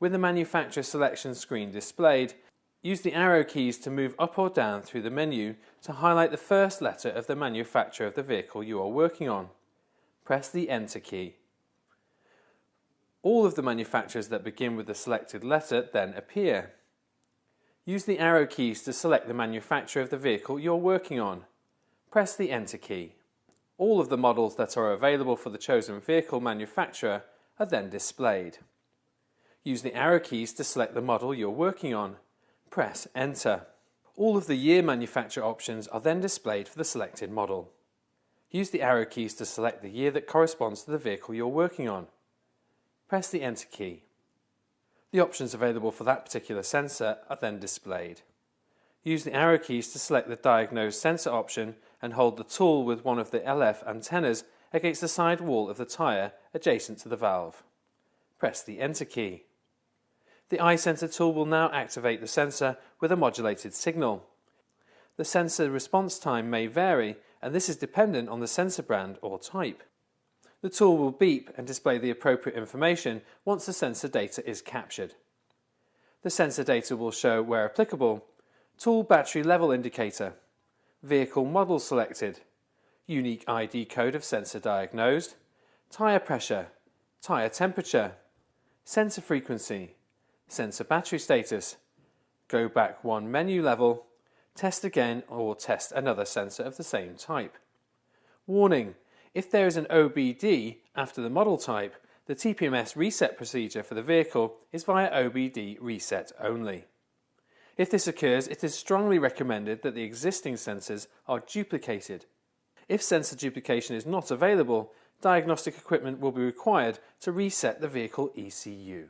With the manufacturer selection screen displayed, use the arrow keys to move up or down through the menu to highlight the first letter of the manufacturer of the vehicle you are working on. Press the Enter key. All of the manufacturers that begin with the selected letter then appear. Use the arrow keys to select the manufacturer of the vehicle you're working on. Press the Enter key. All of the models that are available for the chosen vehicle manufacturer are then displayed. Use the arrow keys to select the model you're working on. Press Enter. All of the year manufacture options are then displayed for the selected model. Use the arrow keys to select the year that corresponds to the vehicle you're working on. Press the Enter key. The options available for that particular sensor are then displayed. Use the arrow keys to select the Diagnose Sensor option and hold the tool with one of the LF antennas against the side wall of the tyre adjacent to the valve. Press the Enter key. The eye sensor tool will now activate the sensor with a modulated signal. The sensor response time may vary and this is dependent on the sensor brand or type. The tool will beep and display the appropriate information once the sensor data is captured. The sensor data will show, where applicable, tool battery level indicator, vehicle model selected, unique ID code of sensor diagnosed, tyre pressure, tyre temperature, sensor frequency, sensor battery status, go back one menu level, test again or test another sensor of the same type. Warning, if there is an OBD after the model type, the TPMS reset procedure for the vehicle is via OBD reset only. If this occurs, it is strongly recommended that the existing sensors are duplicated. If sensor duplication is not available, diagnostic equipment will be required to reset the vehicle ECU.